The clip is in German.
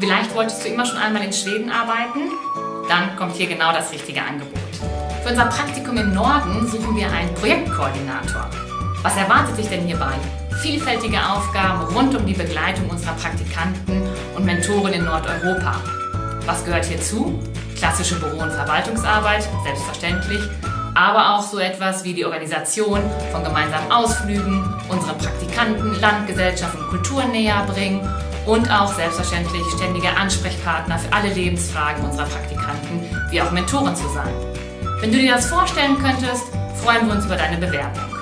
Vielleicht wolltest du immer schon einmal in Schweden arbeiten? Dann kommt hier genau das richtige Angebot. Für unser Praktikum im Norden suchen wir einen Projektkoordinator. Was erwartet dich denn hierbei? Vielfältige Aufgaben rund um die Begleitung unserer Praktikanten und Mentoren in Nordeuropa. Was gehört hierzu? Klassische Büro- und Verwaltungsarbeit, selbstverständlich, aber auch so etwas wie die Organisation von gemeinsamen Ausflügen, unsere Praktikanten, Landgesellschaft und Kultur näher bringen und auch selbstverständlich ständiger Ansprechpartner für alle Lebensfragen unserer Praktikanten, wie auch Mentoren zu sein. Wenn du dir das vorstellen könntest, freuen wir uns über deine Bewerbung.